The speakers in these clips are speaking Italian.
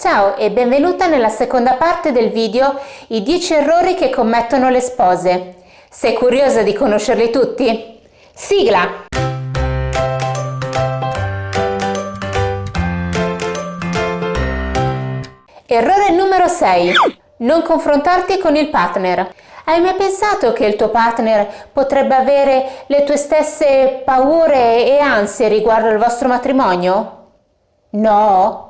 Ciao e benvenuta nella seconda parte del video I 10 errori che commettono le spose. Sei curiosa di conoscerli tutti? Sigla! Errore numero 6. Non confrontarti con il partner. Hai mai pensato che il tuo partner potrebbe avere le tue stesse paure e ansie riguardo al vostro matrimonio? No?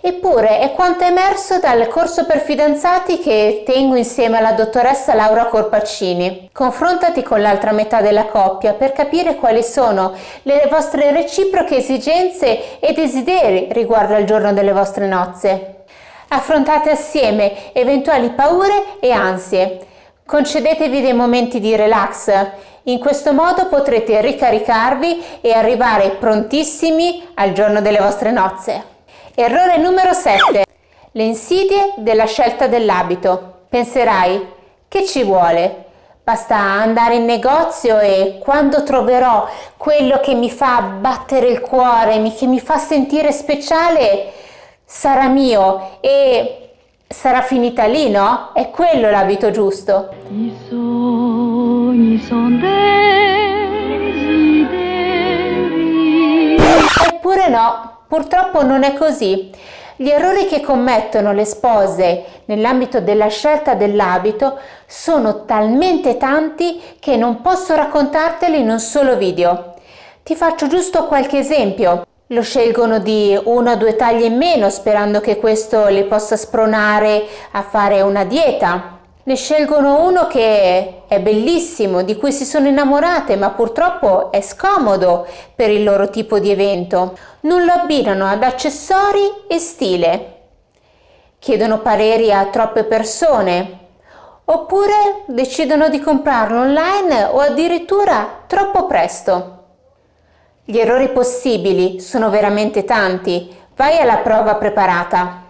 Eppure è quanto emerso dal corso per fidanzati che tengo insieme alla dottoressa Laura Corpaccini. Confrontati con l'altra metà della coppia per capire quali sono le vostre reciproche esigenze e desideri riguardo al giorno delle vostre nozze. Affrontate assieme eventuali paure e ansie. Concedetevi dei momenti di relax. In questo modo potrete ricaricarvi e arrivare prontissimi al giorno delle vostre nozze. Errore numero 7. Le insidie della scelta dell'abito. Penserai, che ci vuole? Basta andare in negozio e quando troverò quello che mi fa battere il cuore, che mi fa sentire speciale, sarà mio e sarà finita lì, no? È quello l'abito giusto. I sogni sono desideri. Eppure no, Purtroppo non è così. Gli errori che commettono le spose nell'ambito della scelta dell'abito sono talmente tanti che non posso raccontarteli in un solo video. Ti faccio giusto qualche esempio. Lo scelgono di una o due taglie in meno sperando che questo le possa spronare a fare una dieta ne scelgono uno che è bellissimo, di cui si sono innamorate, ma purtroppo è scomodo per il loro tipo di evento. Non lo abbinano ad accessori e stile. Chiedono pareri a troppe persone. Oppure decidono di comprarlo online o addirittura troppo presto. Gli errori possibili sono veramente tanti. Vai alla prova preparata.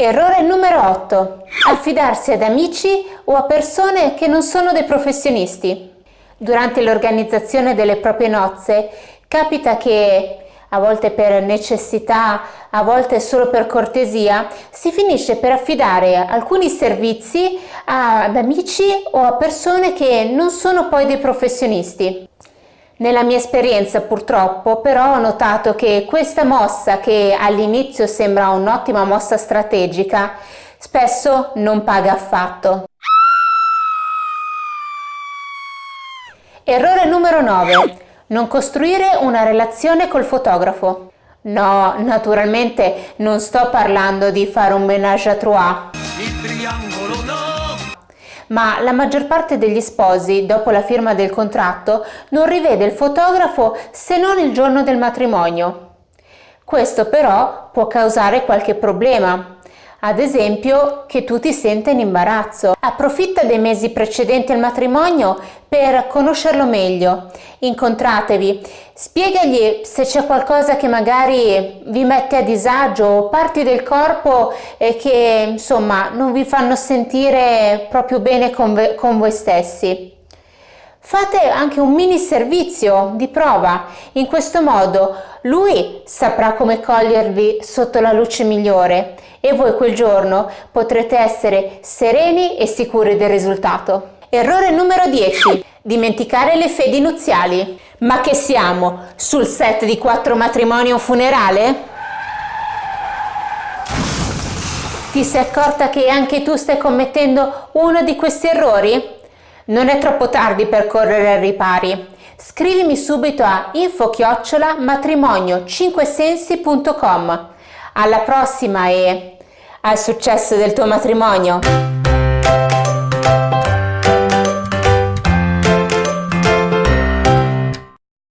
Errore numero 8. Affidarsi ad amici o a persone che non sono dei professionisti. Durante l'organizzazione delle proprie nozze capita che a volte per necessità, a volte solo per cortesia, si finisce per affidare alcuni servizi ad amici o a persone che non sono poi dei professionisti. Nella mia esperienza purtroppo però ho notato che questa mossa che all'inizio sembra un'ottima mossa strategica spesso non paga affatto. Errore numero 9. Non costruire una relazione col fotografo. No, naturalmente non sto parlando di fare un menage à trois. Ma la maggior parte degli sposi, dopo la firma del contratto, non rivede il fotografo se non il giorno del matrimonio. Questo però può causare qualche problema, ad esempio che tu ti senta in imbarazzo. Approfitta dei mesi precedenti al matrimonio per conoscerlo meglio, incontratevi, spiegagli se c'è qualcosa che magari vi mette a disagio o parti del corpo eh, che insomma non vi fanno sentire proprio bene con, con voi stessi. Fate anche un mini servizio di prova, in questo modo lui saprà come cogliervi sotto la luce migliore e voi quel giorno potrete essere sereni e sicuri del risultato. Errore numero 10. Dimenticare le fedi nuziali. Ma che siamo? Sul set di quattro matrimoni o funerale? Ti sei accorta che anche tu stai commettendo uno di questi errori? Non è troppo tardi per correre ai ripari. Scrivimi subito a info-matrimonio5sensi.com. Alla prossima e al successo del tuo matrimonio!